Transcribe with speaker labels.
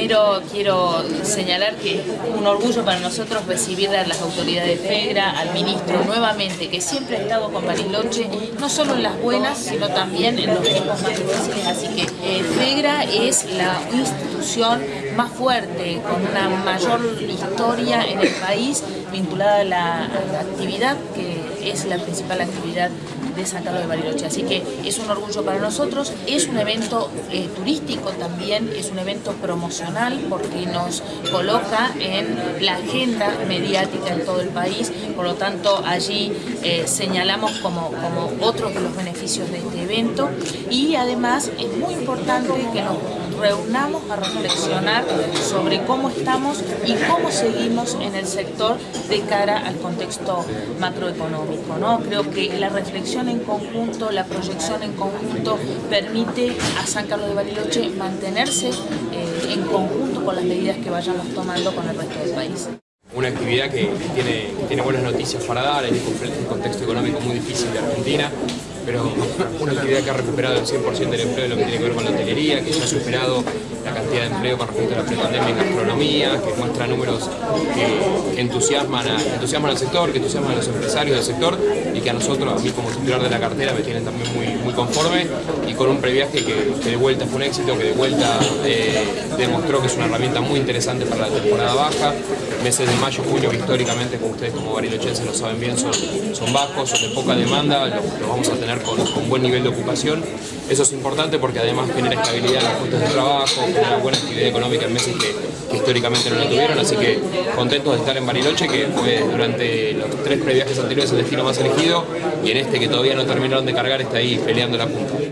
Speaker 1: primero quiero señalar que es un orgullo para nosotros recibir a las autoridades de FEGRA, al ministro nuevamente, que siempre ha estado con Bariloche, no solo en las buenas, sino también en los tiempos más difíciles. Así que eh, es la institución más fuerte, con una mayor historia en el país, vinculada a la, actividad, que es la principal actividad de San Carlos de Bariloche. Así que es un orgullo para nosotros, es un evento eh, turístico también, es un evento promocional porque nos coloca en la agenda mediática en todo el país, por lo tanto allí eh, señalamos como, como otros de los beneficios de este evento y además es muy importante que nos reunamos a reflexionar sobre cómo estamos y cómo seguimos en el sector de cara al contexto macroeconómico. ¿no? Creo que la reflexión en conjunto, la proyección en conjunto permite a San Carlos de Bariloche mantenerse eh, en conjunto con las medidas que vayamos tomando con el resto del país.
Speaker 2: Una actividad que tiene, tiene buenas noticias para dar en un contexto económico muy difícil de Argentina pero una actividad que ha recuperado el 100% del empleo de lo que tiene que ver con la hotelería, que ya ha superado de empleo con respecto a la prepandemia en gastronomía, que muestra números que, entusiasman, entusiasman al sector, que entusiasman a los empresarios del sector y que a nosotros, a mí como titular de la cartera, me tienen también muy, muy conforme y con un previaje que, de vuelta fue un éxito, que de vuelta eh, demostró que es una herramienta muy interesante para la temporada baja. Meses de mayo, junio, históricamente, como ustedes como barilochenses lo saben bien, son, son bajos, son de poca demanda, lo vamos a tener con, buen nivel de ocupación. Eso es importante porque además genera estabilidad en los puestos de trabajo, genera buena actividad económica en meses que, históricamente no la tuvieron, así que contentos de estar en Bariloche, que fue durante los tres previajes anteriores el destino más elegido, y en este que todavía no terminaron de cargar está ahí peleando la punta.